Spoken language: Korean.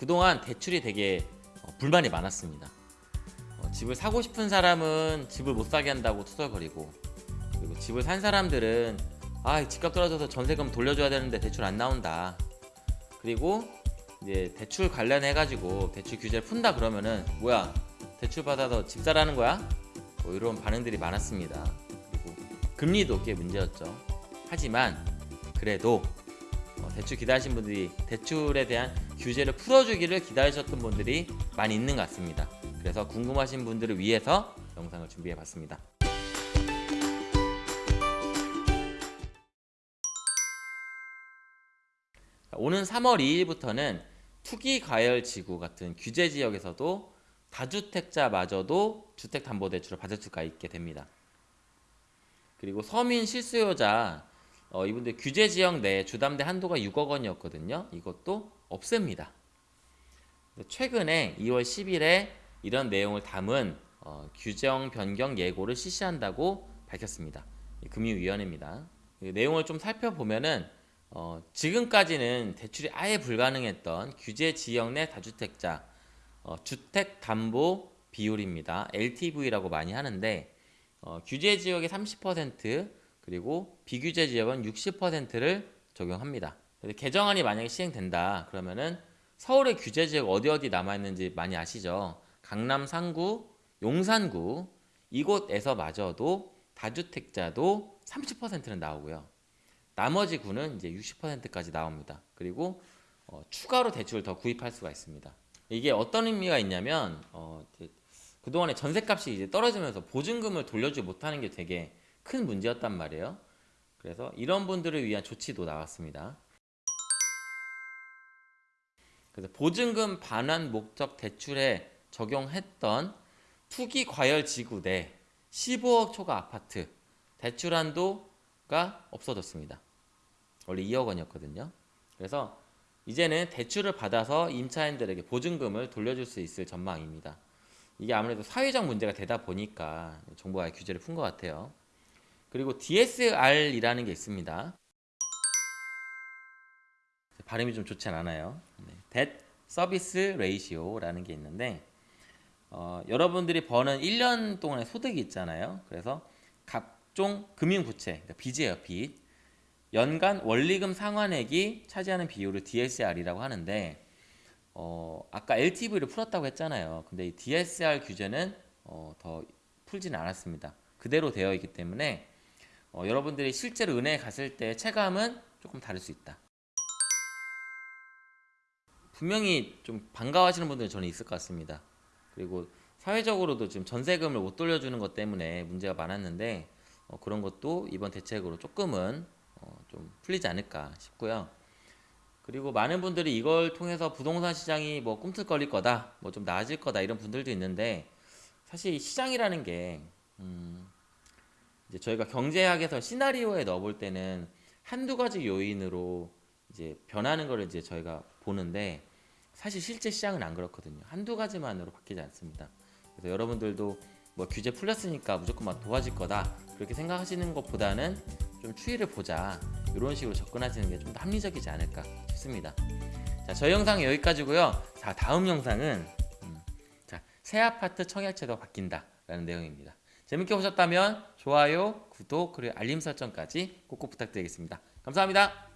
그동안 대출이 되게 어, 불만이 많았습니다. 어, 집을 사고 싶은 사람은 집을 못 사게 한다고 투덜거리고 그리고 집을 산 사람들은 아 집값 떨어져서 전세금 돌려줘야 되는데 대출 안 나온다. 그리고 이제 대출 관련해 가지고 대출 규제를 푼다 그러면은 뭐야 대출 받아서 집 사라는 거야? 뭐 이런 반응들이 많았습니다. 그리고 금리도 꽤 문제였죠. 하지만 그래도 어, 대출 기다리신 분들이 대출에 대한 규제를 풀어주기를 기다리셨던 분들이 많이 있는 것 같습니다. 그래서 궁금하신 분들을 위해서 영상을 준비해봤습니다. 오는 3월 2일부터는 투기 과열 지구 같은 규제 지역에서도 다주택자마저도 주택담보대출을 받을 수가 있게 됩니다. 그리고 서민 실수요자 어, 이분들 규제 지역 내 주담대 한도가 6억 원이었거든요. 이것도 없앱니다. 최근에 2월 10일에 이런 내용을 담은 어, 규정 변경 예고를 실시한다고 밝혔습니다. 금융위원회입니다. 이 내용을 좀 살펴보면은 어, 지금까지는 대출이 아예 불가능했던 규제 지역 내 다주택자 어, 주택 담보 비율입니다. LTV라고 많이 하는데 어, 규제 지역의 30% 그리고 비규제 지역은 60%를 적용합니다. 개정안이 만약에 시행된다 그러면은 서울의 규제 지역 어디 어디 남아 있는지 많이 아시죠? 강남 상구, 용산구 이곳에서 마저도 다주택자도 30%는 나오고요. 나머지 구는 이제 60%까지 나옵니다. 그리고 어, 추가로 대출을 더 구입할 수가 있습니다. 이게 어떤 의미가 있냐면 어, 그동안에 전셋값이 이제 떨어지면서 보증금을 돌려주지 못하는 게 되게 큰 문제였단 말이에요. 그래서 이런 분들을 위한 조치도 나왔습니다. 그래서 보증금 반환 목적 대출에 적용했던 투기 과열 지구 내 15억 초과 아파트 대출 한도가 없어졌습니다. 원래 2억 원이었거든요. 그래서 이제는 대출을 받아서 임차인들에게 보증금을 돌려줄 수 있을 전망입니다. 이게 아무래도 사회적 문제가 되다 보니까 정부가 규제를 푼 것 같아요. 그리고 DSR이라는 게 있습니다. 발음이 좀 좋지 않아요. 네. Debt Service Ratio라는 게 있는데 어, 여러분들이 버는 1년 동안의 소득이 있잖아요. 그래서 각종 금융부채, 그러니까 빚이에요, 빚. 연간 원리금 상환액이 차지하는 비율을 DSR이라고 하는데 어, 아까 LTV를 풀었다고 했잖아요. 근데 이 DSR 규제는 어, 더 풀지는 않았습니다. 그대로 되어 있기 때문에 어, 여러분들이 실제로 은행에 갔을 때 체감은 조금 다를 수 있다. 분명히 좀 반가워하시는 분들이 저는 있을 것 같습니다. 그리고 사회적으로도 지금 전세금을 못 돌려주는 것 때문에 문제가 많았는데 어, 그런 것도 이번 대책으로 조금은 어, 좀 풀리지 않을까 싶고요. 그리고 많은 분들이 이걸 통해서 부동산 시장이 뭐 꿈틀거릴 거다, 뭐 좀 나아질 거다 이런 분들도 있는데 사실 시장이라는 게 음, 이제 저희가 경제학에서 시나리오에 넣어볼 때는 한두 가지 요인으로 이제 변하는 거를 이제 저희가 보는데 사실 실제 시장은 안 그렇거든요. 한두 가지만으로 바뀌지 않습니다. 그래서 여러분들도 뭐 규제 풀렸으니까 무조건 막 도와질 거다 그렇게 생각하시는 것보다는 좀 추이를 보자 이런 식으로 접근하시는 게 좀 더 합리적이지 않을까 싶습니다. 자, 저희 영상 여기까지고요. 자, 다음 영상은 음, 자, 새 아파트 청약제도가 바뀐다 라는 내용입니다. 재밌게 보셨다면 좋아요, 구독, 그리고 알림 설정까지 꼭꼭 부탁드리겠습니다. 감사합니다.